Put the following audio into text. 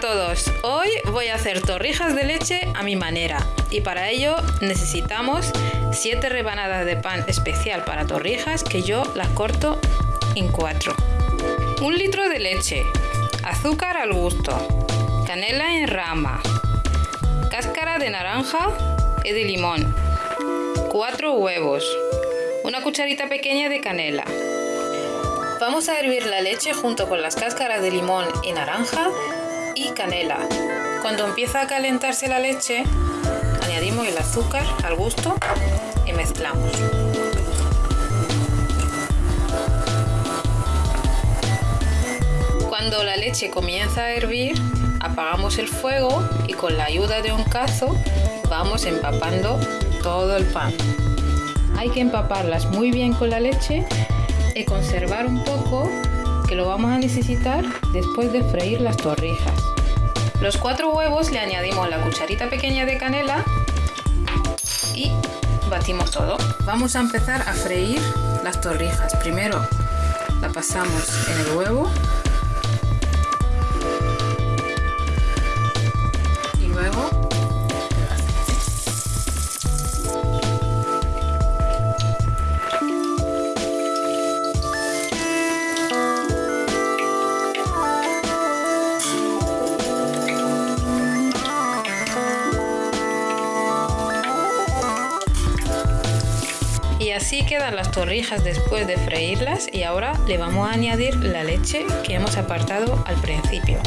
todos, hoy voy a hacer torrijas de leche a mi manera. Y para ello necesitamos 7 rebanadas de pan especial para torrijas que yo las corto en 4. Un litro de leche, azúcar al gusto, canela en rama, cáscara de naranja y de limón, 4 huevos, una cucharita pequeña de canela. Vamos a hervir la leche junto con las cáscaras de limón y naranja y canela. Cuando empieza a calentarse la leche, añadimos el azúcar al gusto y mezclamos. Cuando la leche comienza a hervir, apagamos el fuego y con la ayuda de un cazo vamos empapando todo el pan. Hay que empaparlas muy bien con la leche y conservar un poco que lo vamos a necesitar después de freír las torrijas. Los cuatro huevos le añadimos la cucharita pequeña de canela y batimos todo. Vamos a empezar a freír las torrijas. Primero la pasamos en el huevo así quedan las torrijas después de freírlas y ahora le vamos a añadir la leche que hemos apartado al principio.